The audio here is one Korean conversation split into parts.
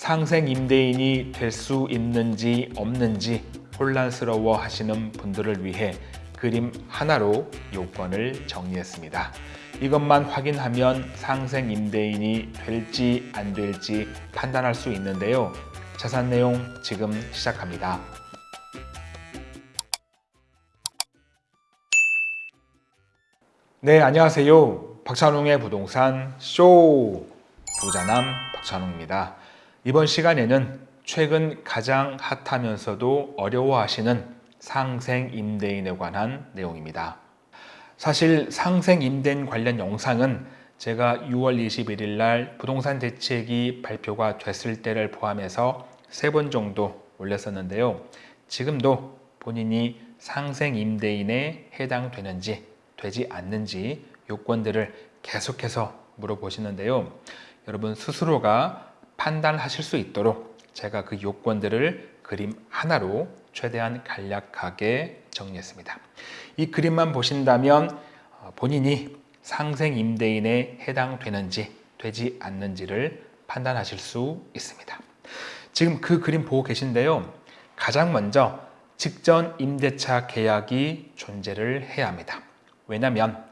상생 임대인이 될 수 있는지 없는지 혼란스러워 하시는 분들을 위해 그림 하나로 요건을 정리했습니다. 이것만 확인하면 상생 임대인이 될지 안 될지 판단할 수 있는데요. 자산 내용 지금 시작합니다. 네, 안녕하세요. 박찬웅의 부동산 쇼 부자남 박찬웅입니다. 이번 시간에는 최근 가장 핫하면서도 어려워하시는 상생 임대인에 관한 내용입니다. 사실 상생 임대인 관련 영상은 제가 6월 21일 날 부동산 대책이 발표가 됐을 때를 포함해서 세 번 정도 올렸었는데요. 지금도 본인이 상생 임대인에 해당되는지 되지 않는지 요건들을 계속해서 물어보시는데요. 여러분 스스로가 판단하실 수 있도록 제가 그 요건들을 그림 하나로 최대한 간략하게 정리했습니다. 이 그림만 보신다면 어, 본인이 상생 임대인에 해당되는지 되지 않는지를 판단하실 수 있습니다. 지금 그 그림 보고 계신데요. 가장 먼저 직전 임대차 계약이 존재를 해야 합니다. 왜냐하면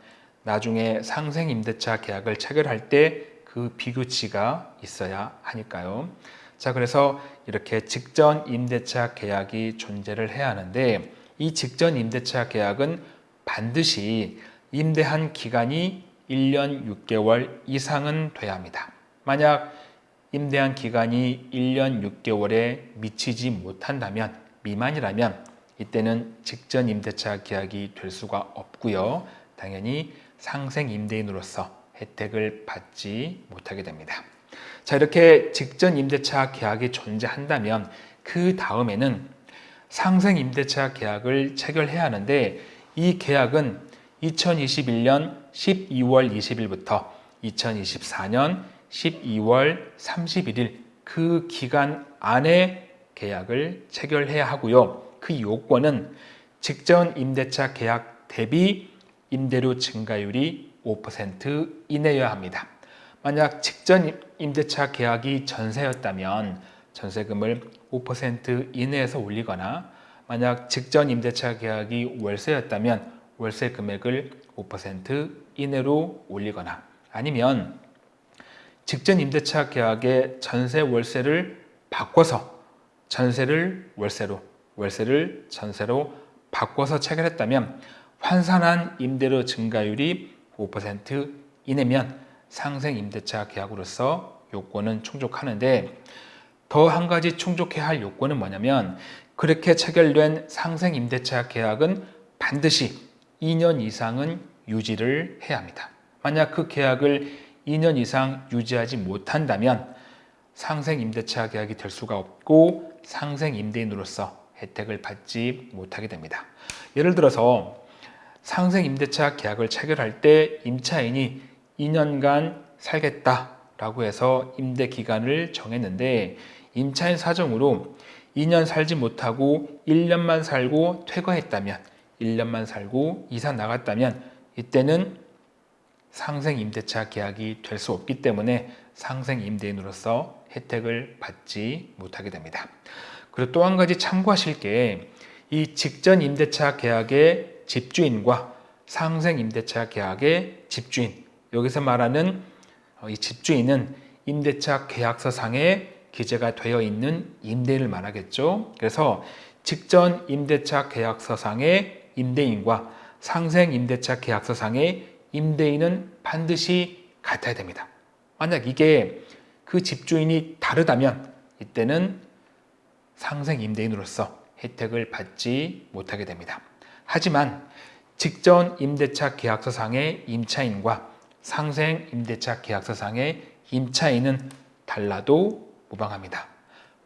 나중에 상생 임대차 계약을 체결할 때 그 비교치가 있어야 하니까요. 자, 그래서 이렇게 직전 임대차 계약이 존재를 해야 하는데 이 직전 임대차 계약은 반드시 임대한 기간이 1년 6개월 이상은 돼야 합니다. 만약 임대한 기간이 1년 6개월에 미치지 못한다면 미만이라면 이때는 직전 임대차 계약이 될 수가 없고요. 당연히 상생 임대인으로서 혜택을 받지 못하게 됩니다. 자 이렇게 직전 임대차 계약이 존재한다면 그 다음에는 상생 임대차 계약을 체결해야 하는데 이 계약은 2021년 12월 20일부터 2024년 12월 31일 그 기간 안에 계약을 체결해야 하고요. 그 요건은 직전 임대차 계약 대비 임대료 증가율이 5% 이내여야 합니다. 만약 직전 임대차 계약이 전세였다면 전세금을 5% 이내에서 올리거나 만약 직전 임대차 계약이 월세였다면 월세 금액을 5% 이내로 올리거나 아니면 직전 임대차 계약의 전세 월세를 바꿔서 전세를 월세로 월세를 전세로 바꿔서 체결했다면 환산한 임대료 증가율이 5% 이내면 상생 임대차 계약으로서 요건은 충족하는데 더 한 가지 충족해야 할 요건은 뭐냐면 그렇게 체결된 상생 임대차 계약은 반드시 2년 이상은 유지를 해야 합니다. 만약 그 계약을 2년 이상 유지하지 못한다면 상생 임대차 계약이 될 수가 없고 상생 임대인으로서 혜택을 받지 못하게 됩니다. 예를 들어서 상생 임대차 계약을 체결할 때 임차인이 2년간 살겠다라고 해서 임대 기간을 정했는데 임차인 사정으로 2년 살지 못하고 1년만 살고 퇴거했다면 1년만 살고 이사 나갔다면 이때는 상생 임대차 계약이 될 수 없기 때문에 상생 임대인으로서 혜택을 받지 못하게 됩니다. 그리고 또 한 가지 참고하실 게 이 직전 임대차 계약의 집주인과 상생 임대차 계약의 집주인 여기서 말하는 어, 이 집주인은 임대차 계약서상에 기재가 되어 있는 임대인을 말하겠죠. 그래서 직전 임대차 계약서상의 임대인과 상생 임대차 계약서상의 임대인은 반드시 같아야 됩니다. 만약 이게 그 집주인이 다르다면 이때는 상생 임대인으로서 혜택을 받지 못하게 됩니다. 하지만 직전 임대차 계약서상의 임차인과 상생 임대차 계약서상의 임차인은 달라도 무방합니다.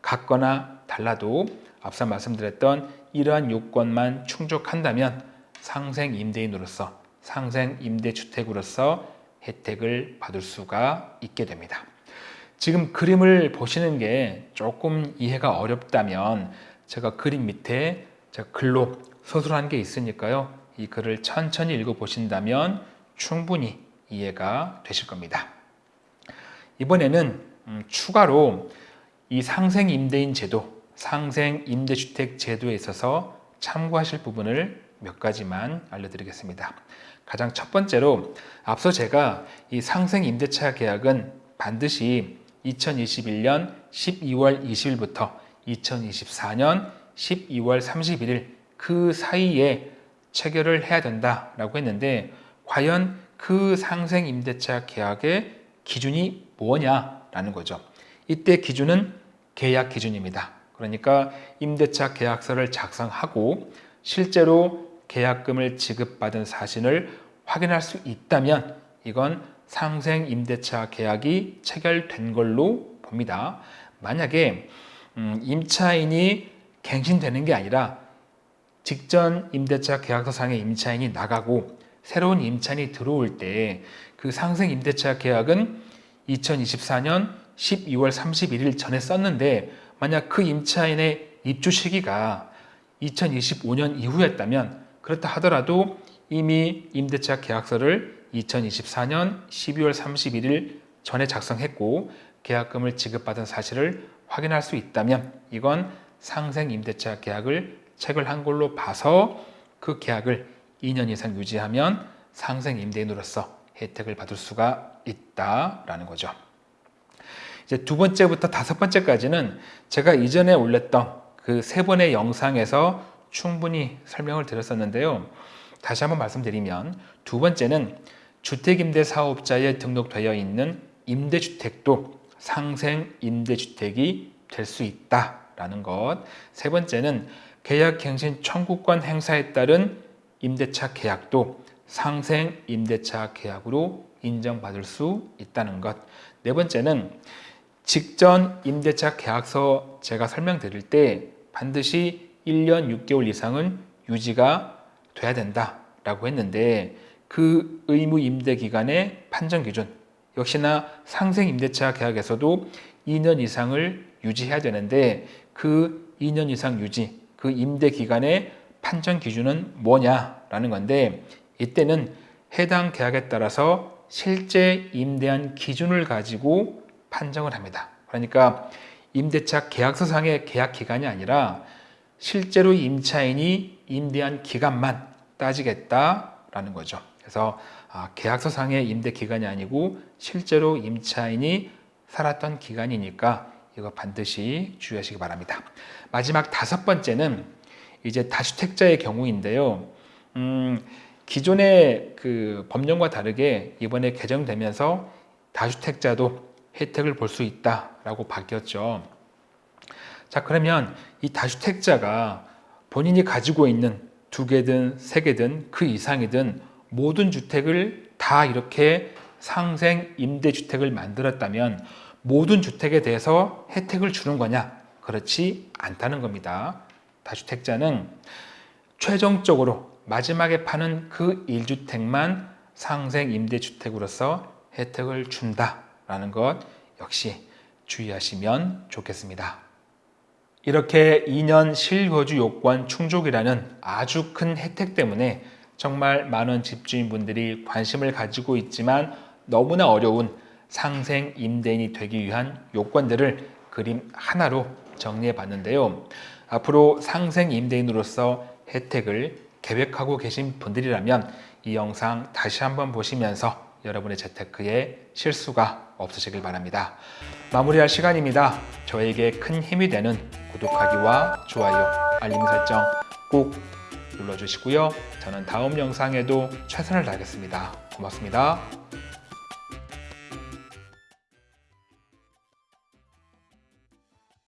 같거나 달라도 앞서 말씀드렸던 이러한 요건만 충족한다면 상생 임대인으로서 상생 임대주택으로서 혜택을 받을 수가 있게 됩니다. 지금 그림을 보시는 게 조금 이해가 어렵다면 제가 그림 밑에 제가 글로 서술한 게 있으니까요. 이 글을 천천히 읽어보신다면 충분히 이해가 되실 겁니다. 이번에는 음, 추가로 이 상생 임대인 제도, 상생 임대주택 제도에 있어서 참고하실 부분을 몇 가지만 알려드리겠습니다. 가장 첫 번째로 앞서 제가 이 상생 임대차 계약은 반드시 2021년 12월 20일부터 2024년 12월 31일 그 사이에 체결을 해야 된다라고 했는데 과연 그 상생 임대차 계약의 기준이 뭐냐라는 거죠. 이때 기준은 계약 기준입니다. 그러니까 임대차 계약서를 작성하고 실제로 계약금을 지급받은 사실을 확인할 수 있다면 이건 상생 임대차 계약이 체결된 걸로 봅니다. 만약에 음, 임차인이 갱신되는 게 아니라 직전 임대차 계약서상의 임차인이 나가고 새로운 임차인이 들어올 때 그 상생 임대차 계약은 2024년 12월 31일 전에 썼는데 만약 그 임차인의 입주 시기가 2025년 이후였다면 그렇다 하더라도 이미 임대차 계약서를 2024년 12월 31일 전에 작성했고 계약금을 지급받은 사실을 확인할 수 있다면 이건 상생 임대차 계약을 체결한 걸로 봐서 그 계약을 2년 이상 유지하면 상생 임대인으로서 혜택을 받을 수가 있다라는 거죠. 이제 두 번째부터 다섯 번째까지는 제가 이전에 올렸던 그 세 번의 영상에서 충분히 설명을 드렸었는데요. 다시 한번 말씀드리면 두 번째는 주택임대 사업자에 등록되어 있는 임대주택도 상생 임대주택이 될 수 있다라는 것. 세 번째는 계약갱신 청구권 행사에 따른 임대차 계약도 상생 임대차 계약으로 인정받을 수 있다는 것. 네 번째는 직전 임대차 계약서 제가 설명드릴 때 반드시 1년 6개월 이상은 유지가 돼야 된다라고 했는데 그 의무 임대 기간의 판정 기준 역시나 상생 임대차 계약에서도 2년 이상을 유지해야 되는데 그 2년 이상 유지 그 임대 기간의 판정 기준은 뭐냐라는 건데 이때는 해당 계약에 따라서 실제 임대한 기준을 가지고 판정을 합니다. 그러니까 임대차 계약서상의 계약 기간이 아니라 실제로 임차인이 임대한 기간만 따지겠다라는 거죠. 그래서 아, 계약서상의 임대 기간이 아니고 실제로 임차인이 살았던 기간이니까 이거 반드시 주의하시기 바랍니다. 마지막 다섯 번째는 이제 다주택자의 경우인데요. 음, 기존의 그 법령과 다르게 이번에 개정되면서 다주택자도 혜택을 볼 수 있다라고 바뀌었죠. 자 그러면 이 다주택자가 본인이 가지고 있는 두 개든 세 개든 그 이상이든 모든 주택을 다 이렇게 상생 임대주택을 만들었다면 모든 주택에 대해서 혜택을 주는 거냐? 그렇지 않다는 겁니다. 다주택자는 최종적으로 마지막에 파는 그 1주택만 상생 임대주택으로서 혜택을 준다라는 것 역시 주의하시면 좋겠습니다. 이렇게 2년 실거주 요건 충족이라는 아주 큰 혜택 때문에 정말 많은 집주인분들이 관심을 가지고 있지만 너무나 어려운 상생 임대인이 되기 위한 요건들을 그림 하나로 정리해 봤는데요. 앞으로 상생 임대인으로서 혜택을 계획하고 계신 분들이라면 이 영상 다시 한번 보시면서 여러분의 재테크에 실수가 없으시길 바랍니다. 마무리할 시간입니다. 저에게 큰 힘이 되는 구독하기와 좋아요, 알림 설정 꼭 눌러주시고요. 저는 다음 영상에도 최선을 다하겠습니다. 고맙습니다.